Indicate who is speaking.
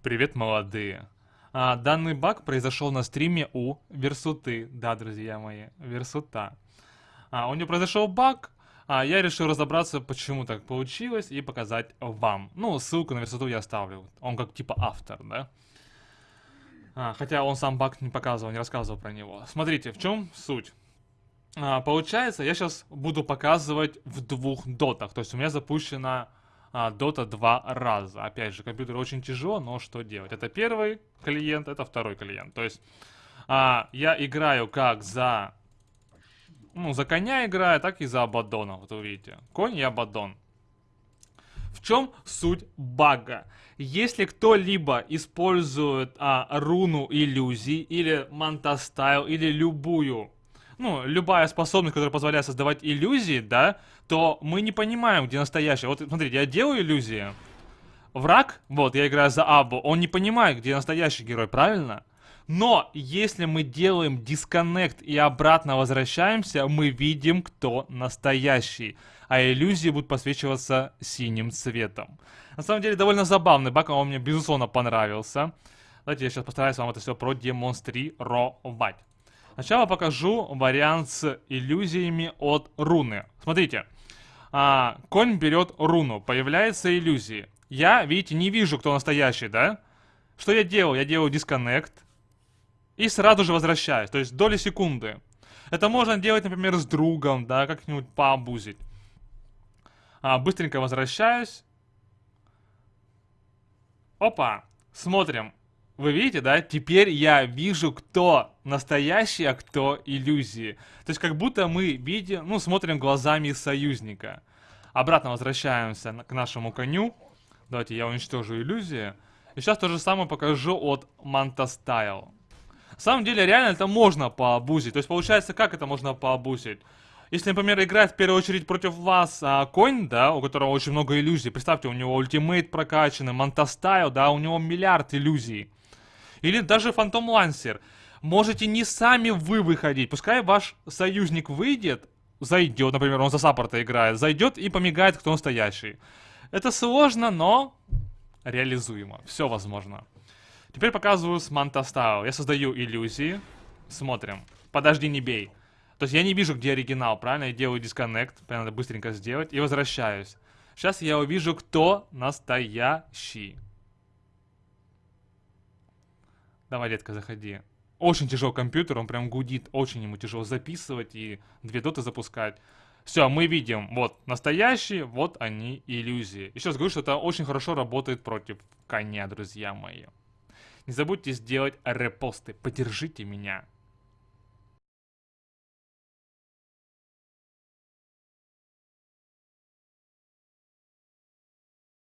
Speaker 1: Привет, молодые. А, данный баг произошел на стриме у Версуты. Да, друзья мои, Версута. А, у него произошел баг, а я решил разобраться, почему так получилось, и показать вам. Ну, ссылку на Версуту я оставлю. Он как типа автор, да? А, хотя он сам баг не показывал, не рассказывал про него. Смотрите, в чем суть? А, получается, я сейчас буду показывать в двух дотах. То есть у меня запущена а, Dota два раза. Опять же, компьютер очень тяжело, но что делать? Это первый клиент, это второй клиент. То есть а, я играю как за... Ну, за коня играю, так и за Абадона. Вот вы видите. Конь и Абадон. В чем суть бага? Если кто-либо использует а, руну иллюзий или мантастайл или любую ну, любая способность, которая позволяет создавать иллюзии, да, то мы не понимаем, где настоящая. Вот, смотрите, я делаю иллюзии. Враг, вот, я играю за Абу, он не понимает, где настоящий герой, правильно? Но если мы делаем дисконнект и обратно возвращаемся, мы видим, кто настоящий. А иллюзии будут посвечиваться синим цветом. На самом деле, довольно забавный баг, он мне безусловно понравился. Давайте я сейчас постараюсь вам это все продемонстрировать. Сначала покажу вариант с иллюзиями от руны. Смотрите, а, конь берет руну, появляется иллюзии. Я, видите, не вижу, кто настоящий, да? Что я делаю? Я делаю дисконнект и сразу же возвращаюсь, то есть доли секунды. Это можно делать, например, с другом, да, как-нибудь пообузить. А, быстренько возвращаюсь. Опа, смотрим. Вы видите, да? Теперь я вижу, кто настоящий, а кто иллюзии. То есть как будто мы видим, ну, смотрим глазами союзника. Обратно возвращаемся к нашему коню. Давайте я уничтожу иллюзии. И сейчас то же самое покажу от Manta Style. На самом деле, реально это можно пообузить. То есть, получается, как это можно пообузить? Если, например, играет в первую очередь против вас а, конь, да, у которого очень много иллюзий. Представьте, у него ультимейт прокачанный, Мантастайл, да, у него миллиард иллюзий. Или даже Фантом Лансер. Можете не сами вы выходить. Пускай ваш союзник выйдет, зайдет, например, он за саппорта играет, зайдет и помигает, кто настоящий. Это сложно, но реализуемо. Все возможно. Теперь показываю с Манта Стайл. Я создаю иллюзии. Смотрим. Подожди, не бей. То есть я не вижу, где оригинал, правильно? Я делаю дисконнект. Надо быстренько сделать. И возвращаюсь. Сейчас я увижу, кто настоящий. Давай, детка, заходи. Очень тяжелый компьютер, он прям гудит, очень ему тяжело записывать и две доты запускать. Все, мы видим, вот настоящие, вот они иллюзии. Еще раз говорю, что это очень хорошо работает против коня, друзья мои. Не забудьте сделать репосты, поддержите меня.